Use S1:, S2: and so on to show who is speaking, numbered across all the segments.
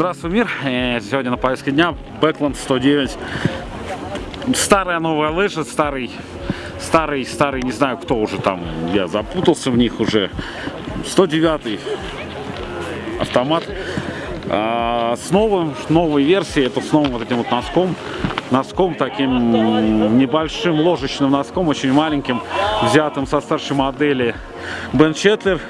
S1: Здравствуй, мир! Э, Сегодня на повестке дня Бэкленд 109. Старая новая лыжа, старый, старый, старый, не знаю кто уже там, я запутался в них уже. 109 автомат. А, с новым, новой версией, это с новым вот этим вот носком. Носком таким небольшим ложечным носком, очень маленьким, взятым со старшей модели Бен Четлер.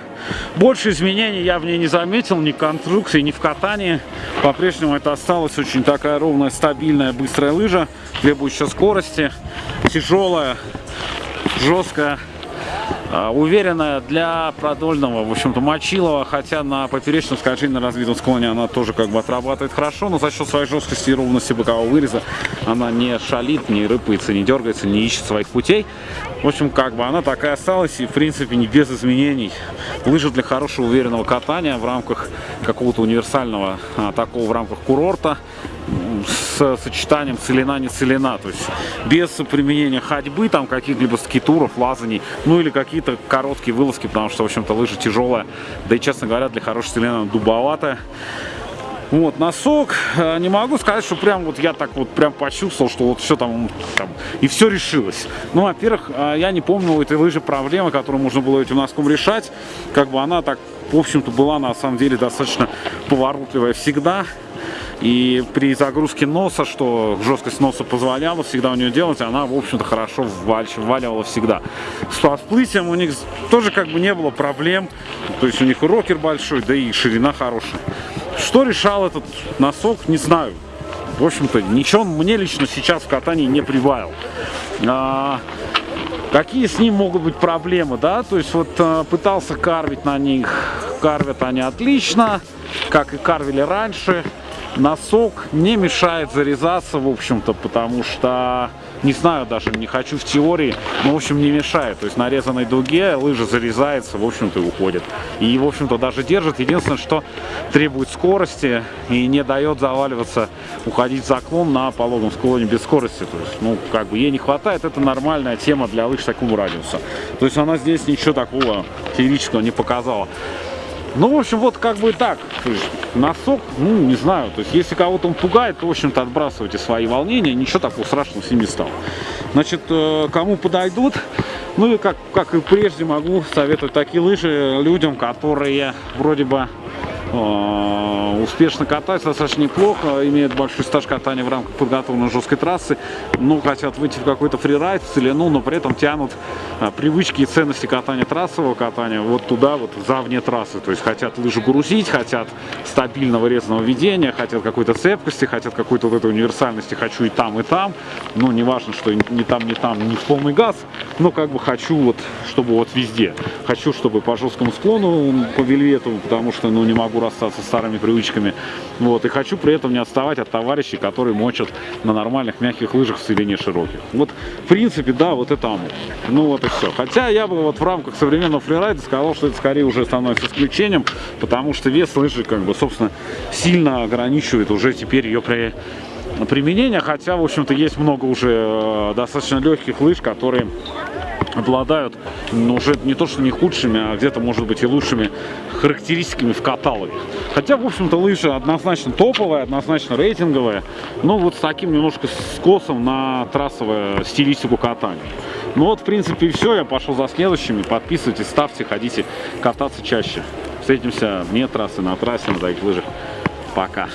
S1: Больше изменений я в ней не заметил, ни в конструкции, ни в катании. По-прежнему это осталась очень такая ровная, стабильная, быстрая лыжа, требующая скорости, тяжелая, жесткая. А, уверенная для продольного, в общем-то, мочилова, хотя на поперечном скольжении на развитом склоне она тоже как бы отрабатывает хорошо, но за счет своей жесткости и ровности бокового выреза она не шалит, не рыпается, не дергается, не ищет своих путей. В общем, как бы она такая осталась и, в принципе, не без изменений. Лыжа для хорошего уверенного катания в рамках какого-то универсального а, такого в рамках курорта с сочетанием целина-не целина, то есть без применения ходьбы, там каких-либо скитуров, лазаний, ну или какие-то короткие вылазки, потому что, в общем-то, лыжа тяжелая, да и, честно говоря, для хорошей целины дубоватая. Вот, носок, э, не могу сказать, что прям вот я так вот прям почувствовал, что вот все там, там и все решилось. Ну, во-первых, э, я не помню у этой лыжи проблемы, которую можно было этим носком решать. Как бы она так, в общем-то, была на самом деле достаточно поворотливая всегда. И при загрузке носа, что жесткость носа позволяла всегда у нее делать, она, в общем-то, хорошо вваливала всегда. С всплытием у них тоже как бы не было проблем. То есть у них и рокер большой, да и ширина хорошая. Что решал этот носок, не знаю. В общем-то, ничего мне лично сейчас в катании не прибавил. А, какие с ним могут быть проблемы, да? То есть вот а, пытался карвить на них, карвят они отлично, как и карвили раньше носок не мешает зарезаться, в общем-то, потому что, не знаю даже, не хочу в теории, но, в общем, не мешает. То есть на резаной дуге лыжа зарезается, в общем-то, и уходит. И, в общем-то, даже держит. Единственное, что требует скорости и не дает заваливаться, уходить в заклон на пологом склоне без скорости. То есть, ну, как бы ей не хватает, это нормальная тема для лыж такого радиуса. То есть она здесь ничего такого феерического не показала. Ну, в общем, вот как бы так. Носок, ну, не знаю. То есть, если кого-то он пугает, то, в общем-то, отбрасывайте свои волнения. Ничего такого страшного с ними стало. Значит, э, кому подойдут, ну и как, как и прежде могу советовать такие лыжи людям, которые вроде бы Э, успешно катаются достаточно неплохо, имеют большой стаж катания в рамках подготовленной жесткой трассы, ну, хотят выйти в какой-то фрирайд, целину, но при этом тянут а, привычки и ценности катания трассового катания вот туда, вот за вне трассы, то есть хотят лыжу грузить, хотят стабильного резаного ведения, хотят какой-то цепкости, хотят какой-то вот этой универсальности, хочу и там, и там, ну, не важно, что не там, не там, не в полный газ, но как бы хочу вот, чтобы вот везде, хочу, чтобы по жесткому склону, по вельвету, потому что, ну, не могу расстаться с старыми привычками. Вот, и хочу при этом не отставать от товарищей, которые мочат на нормальных мягких лыжах в длине широких. Вот, в принципе, да, вот это оно. Ну вот и все. Хотя я бы вот в рамках современного фрирайда сказал, что это скорее уже становится исключением, потому что вес лыжи, как бы, собственно, сильно ограничивает уже теперь ее при применение, хотя, в общем-то, есть много уже э, достаточно легких лыж, которые обладают ну, уже не то что не худшими, а где-то может быть и лучшими характеристиками в каталоге. Хотя, в общем-то, лыжа однозначно топовая, однозначно рейтинговая, но вот с таким немножко скосом на трассовую стилистику катания. Ну вот, в принципе, и все. Я пошел за следующими. Подписывайтесь, ставьте, ходите кататься чаще. Встретимся вне трассы, на трассе, на таких лыжах. Пока.